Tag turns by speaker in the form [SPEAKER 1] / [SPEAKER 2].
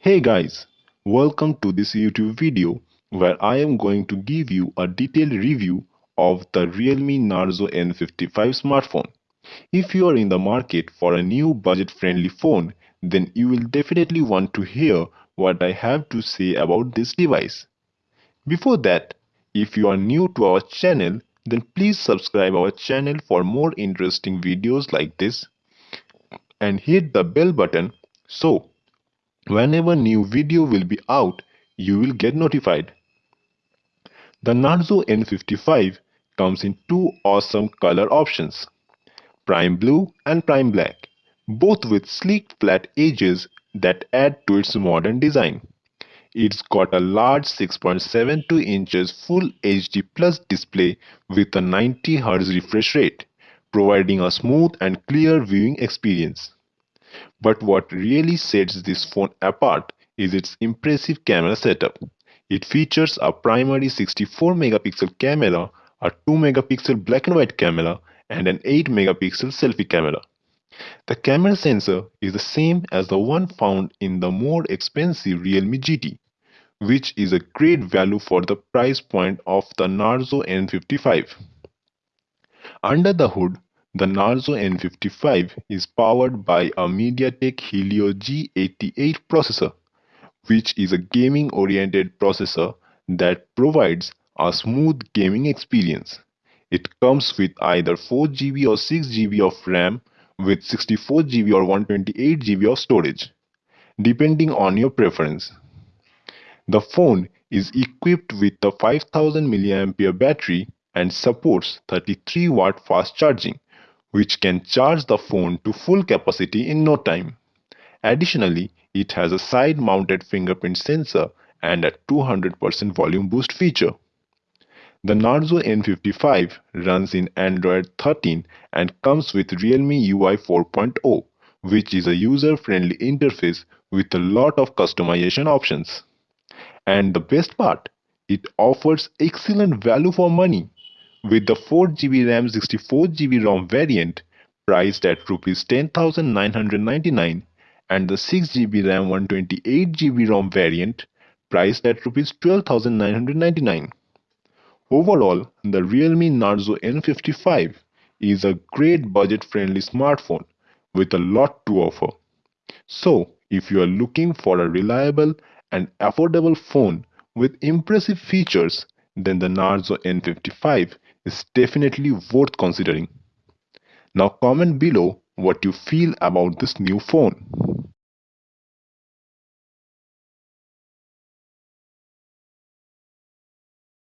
[SPEAKER 1] Hey guys, welcome to this YouTube video where I am going to give you a detailed review of the Realme Narzo N55 smartphone. If you are in the market for a new budget-friendly phone, then you will definitely want to hear what I have to say about this device. Before that, if you are new to our channel, then please subscribe our channel for more interesting videos like this and hit the bell button so whenever new video will be out, you will get notified. The Narzo N55 comes in two awesome color options, Prime Blue and Prime Black, both with sleek flat edges that add to its modern design. It's got a large 6.72 inches Full HD Plus display with a 90 Hz refresh rate, providing a smooth and clear viewing experience. But what really sets this phone apart is its impressive camera setup. It features a primary 64 megapixel camera, a 2 megapixel black and white camera, and an 8 megapixel selfie camera. The camera sensor is the same as the one found in the more expensive Realme GT, which is a great value for the price point of the Narzo N55. Under the hood, the Narzo N55 is powered by a MediaTek Helio G88 processor, which is a gaming-oriented processor that provides a smooth gaming experience. It comes with either 4GB or 6GB of RAM with 64GB or 128GB of storage, depending on your preference. The phone is equipped with a 5000 mAh battery and supports 33 watt fast charging, which can charge the phone to full capacity in no time. Additionally, it has a side-mounted fingerprint sensor and a 200% volume boost feature. The Narzo N55 runs in Android 13 and comes with Realme UI 4.0, which is a user-friendly interface with a lot of customization options. And the best part, it offers excellent value for money with the 4GB RAM 64GB ROM variant priced at Rs 10,999 and the 6GB RAM 128GB ROM variant priced at Rs 12,999. Overall, the Realme Narzo N55 is a great budget-friendly smartphone with a lot to offer. So, if you are looking for a reliable and affordable phone with impressive features, then the Narzo N55 is definitely worth considering. Now comment below what you feel about this new phone.